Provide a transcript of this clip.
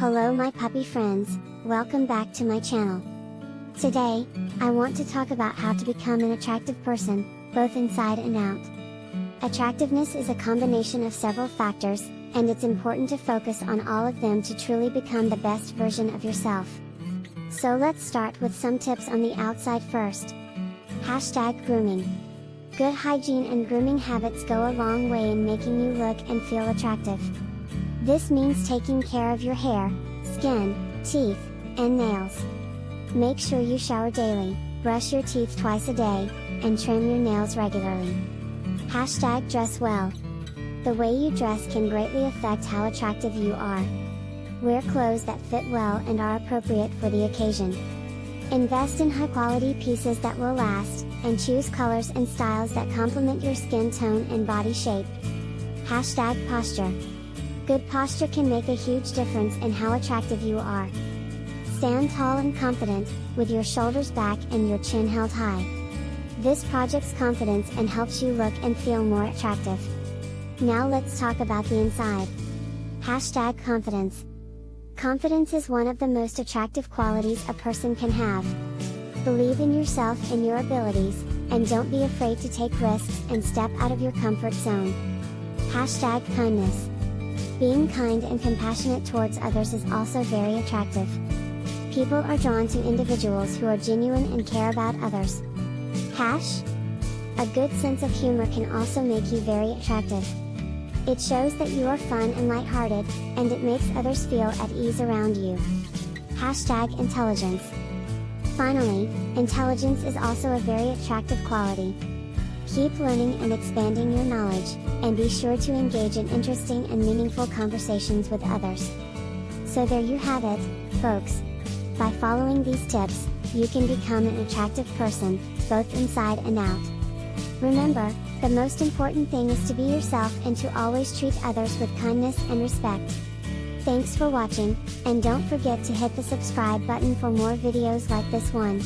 Hello my puppy friends, welcome back to my channel. Today, I want to talk about how to become an attractive person, both inside and out. Attractiveness is a combination of several factors, and it's important to focus on all of them to truly become the best version of yourself. So let's start with some tips on the outside first. Hashtag grooming. Good hygiene and grooming habits go a long way in making you look and feel attractive. This means taking care of your hair, skin, teeth, and nails. Make sure you shower daily, brush your teeth twice a day, and trim your nails regularly. Hashtag dress well. The way you dress can greatly affect how attractive you are. Wear clothes that fit well and are appropriate for the occasion. Invest in high quality pieces that will last, and choose colors and styles that complement your skin tone and body shape. Hashtag posture. Good posture can make a huge difference in how attractive you are. Stand tall and confident, with your shoulders back and your chin held high. This projects confidence and helps you look and feel more attractive. Now let's talk about the inside. Hashtag confidence. Confidence is one of the most attractive qualities a person can have. Believe in yourself and your abilities, and don't be afraid to take risks and step out of your comfort zone. Hashtag kindness. Being kind and compassionate towards others is also very attractive. People are drawn to individuals who are genuine and care about others. Hash? A good sense of humor can also make you very attractive. It shows that you are fun and lighthearted, and it makes others feel at ease around you. Hashtag intelligence. Finally, intelligence is also a very attractive quality. Keep learning and expanding your knowledge, and be sure to engage in interesting and meaningful conversations with others. So there you have it, folks. By following these tips, you can become an attractive person, both inside and out. Remember, the most important thing is to be yourself and to always treat others with kindness and respect. Thanks for watching, and don't forget to hit the subscribe button for more videos like this one.